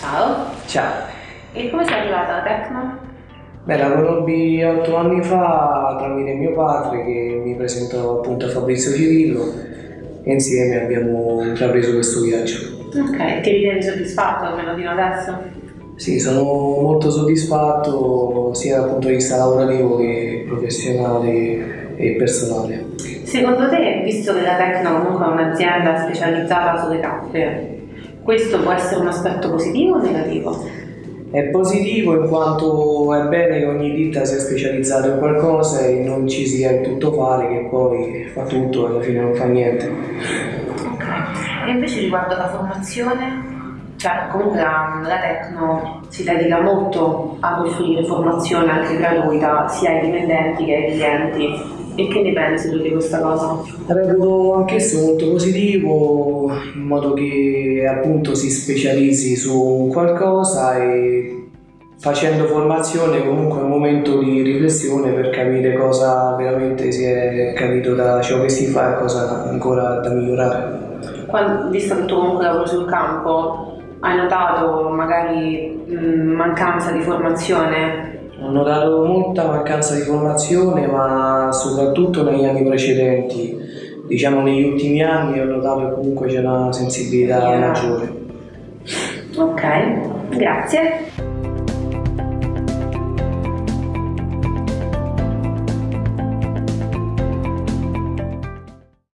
Ciao. Ciao. E come sei arrivata alla Tecno? Beh, la conobbi otto anni fa tramite mio padre che mi presentò appunto a Fabrizio Cirillo e insieme abbiamo intrapreso questo viaggio. Ok, ti ritieni soddisfatto almeno fino adesso? Sì, sono molto soddisfatto sia dal punto di vista lavorativo che professionale e personale. Secondo te, visto che la Tecno comunque è un'azienda specializzata sulle tappe, questo può essere un aspetto positivo o negativo? È positivo in quanto è bene che ogni ditta sia specializzata in qualcosa e non ci sia il tutto fare che poi fa tutto e alla fine non fa niente. Ok. E invece riguardo la formazione, cioè comunque la, la Tecno si dedica molto a offrire formazione anche gratuita sia ai dipendenti che ai clienti. E che ne pensi tu di questa cosa? Reputo anch'esso molto positivo in modo che appunto si specializzi su qualcosa e facendo formazione comunque è un momento di riflessione per capire cosa veramente si è capito da ciò che si fa e cosa ancora da migliorare. Quando, visto che tu comunque lavori sul campo, hai notato magari mh, mancanza di formazione? Ho notato molta mancanza di formazione, ma soprattutto negli anni precedenti, diciamo negli ultimi anni ho notato che comunque c'è una sensibilità maggiore. Ok, grazie.